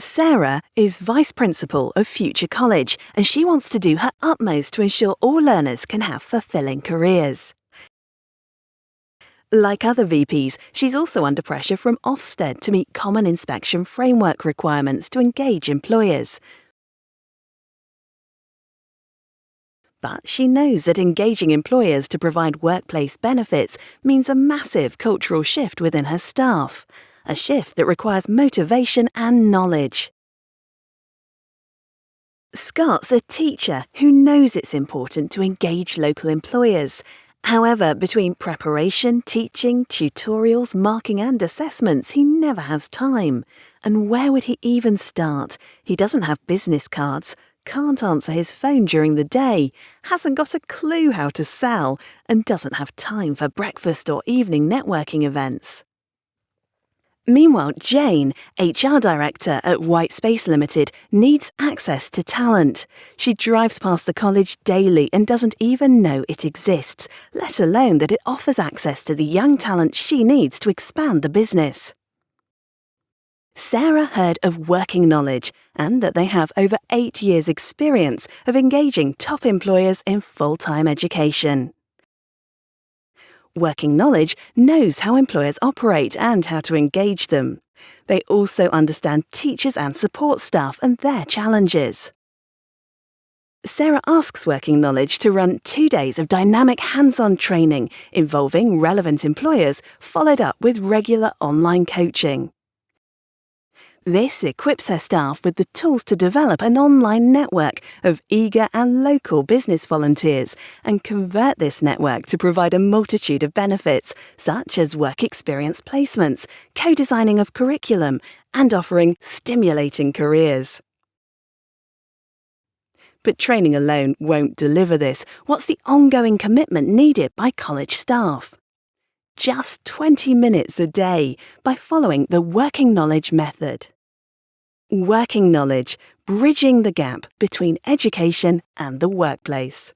Sarah is Vice Principal of Future College and she wants to do her utmost to ensure all learners can have fulfilling careers. Like other VPs, she's also under pressure from Ofsted to meet common inspection framework requirements to engage employers. But she knows that engaging employers to provide workplace benefits means a massive cultural shift within her staff a shift that requires motivation and knowledge. Scott's a teacher who knows it's important to engage local employers. However, between preparation, teaching, tutorials, marking, and assessments, he never has time. And where would he even start? He doesn't have business cards, can't answer his phone during the day, hasn't got a clue how to sell, and doesn't have time for breakfast or evening networking events. Meanwhile, Jane, HR Director at White Space Limited, needs access to talent. She drives past the college daily and doesn't even know it exists, let alone that it offers access to the young talent she needs to expand the business. Sarah heard of Working Knowledge and that they have over eight years' experience of engaging top employers in full time education. Working Knowledge knows how employers operate and how to engage them. They also understand teachers and support staff and their challenges. Sarah asks Working Knowledge to run two days of dynamic hands on training involving relevant employers, followed up with regular online coaching. This equips her staff with the tools to develop an online network of eager and local business volunteers and convert this network to provide a multitude of benefits, such as work experience placements, co designing of curriculum, and offering stimulating careers. But training alone won't deliver this. What's the ongoing commitment needed by college staff? just 20 minutes a day by following the Working Knowledge method. Working Knowledge, bridging the gap between education and the workplace.